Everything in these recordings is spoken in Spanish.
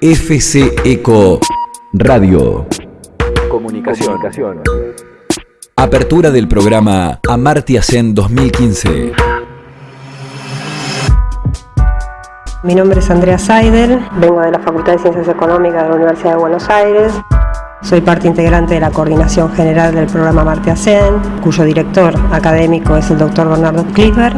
FC Eco Radio. Comunicación. Apertura del programa Amartya Sen 2015. Mi nombre es Andrea Seidel, vengo de la Facultad de Ciencias Económicas de la Universidad de Buenos Aires. Soy parte integrante de la coordinación general del programa Amartya Sen, cuyo director académico es el doctor Bernardo Kliber.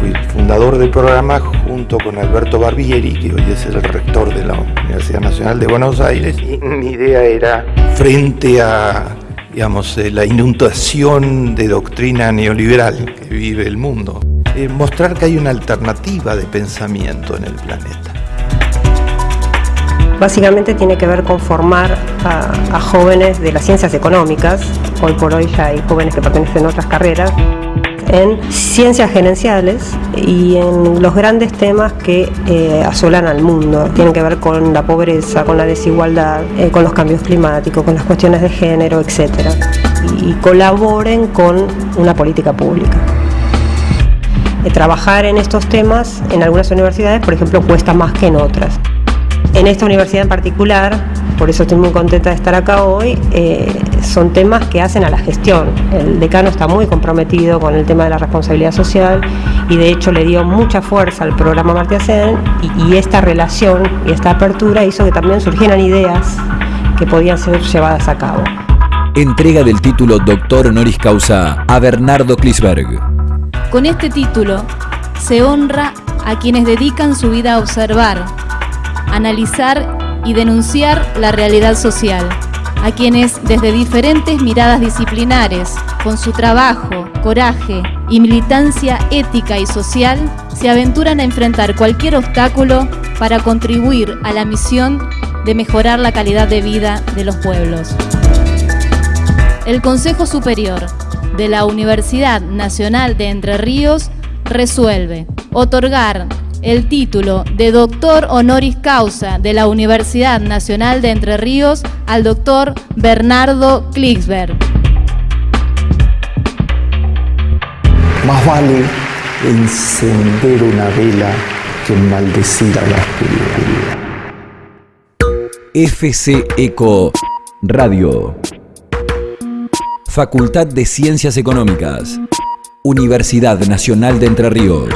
Fui fundador del programa junto con Alberto Barbieri, que hoy es el rector de la Universidad Nacional de Buenos Aires. Y mi idea era, frente a digamos, eh, la inundación de doctrina neoliberal que vive el mundo, eh, mostrar que hay una alternativa de pensamiento en el planeta. Básicamente tiene que ver con formar a, a jóvenes de las ciencias económicas, hoy por hoy ya hay jóvenes que pertenecen a otras carreras, en ciencias gerenciales y en los grandes temas que eh, asolan al mundo. Tienen que ver con la pobreza, con la desigualdad, eh, con los cambios climáticos, con las cuestiones de género, etc. Y, y colaboren con una política pública. Eh, trabajar en estos temas en algunas universidades, por ejemplo, cuesta más que en otras. En esta universidad en particular, por eso estoy muy contenta de estar acá hoy, eh, son temas que hacen a la gestión. El decano está muy comprometido con el tema de la responsabilidad social y de hecho le dio mucha fuerza al programa Martiacén y, y esta relación y esta apertura hizo que también surgieran ideas que podían ser llevadas a cabo. Entrega del título Doctor Honoris Causa a Bernardo Klisberg. Con este título se honra a quienes dedican su vida a observar, analizar y denunciar la realidad social, a quienes desde diferentes miradas disciplinares, con su trabajo, coraje y militancia ética y social, se aventuran a enfrentar cualquier obstáculo para contribuir a la misión de mejorar la calidad de vida de los pueblos. El Consejo Superior de la Universidad Nacional de Entre Ríos resuelve otorgar el título de doctor honoris causa de la Universidad Nacional de Entre Ríos al doctor Bernardo Klicksberg. Más vale encender una vela que maldecir a la oscuridad. FC Eco Radio. Facultad de Ciencias Económicas. Universidad Nacional de Entre Ríos.